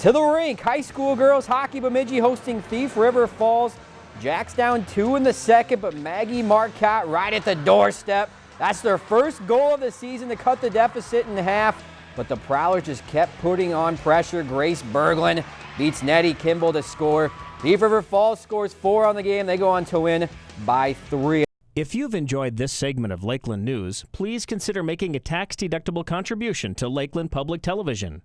To the rink, high school girls hockey Bemidji hosting Thief River Falls. Jacks down two in the second, but Maggie Marcotte right at the doorstep. That's their first goal of the season to cut the deficit in half, but the Prowlers just kept putting on pressure. Grace Berglund beats Nettie Kimball to score. Thief River Falls scores four on the game. They go on to win by three. If you've enjoyed this segment of Lakeland News, please consider making a tax-deductible contribution to Lakeland Public Television.